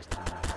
next time.